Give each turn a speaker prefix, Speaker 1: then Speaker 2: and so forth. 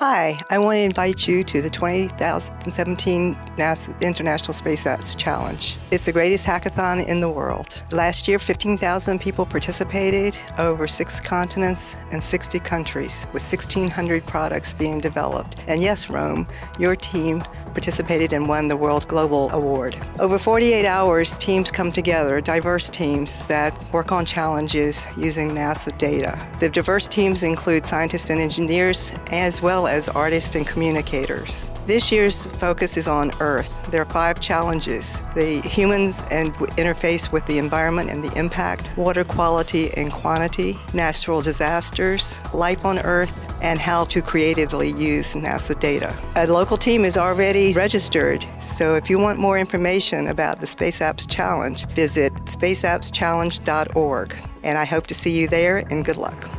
Speaker 1: Hi, I want to invite you to the 2017 NASA International Space Apps Challenge. It's the greatest hackathon in the world. Last year, 15,000 people participated over six continents and 60 countries, with 1,600 products being developed. And yes, Rome, your team participated and won the World Global Award. Over 48 hours, teams come together, diverse teams that work on challenges using NASA data. The diverse teams include scientists and engineers, as well as artists and communicators. This year's focus is on Earth. There are five challenges. The humans and interface with the environment and the impact, water quality and quantity, natural disasters, life on Earth, and how to creatively use NASA data. A local team is registered, so if you want more information about the Space Apps Challenge, visit spaceappschallenge.org. And I hope to see you there, and good luck.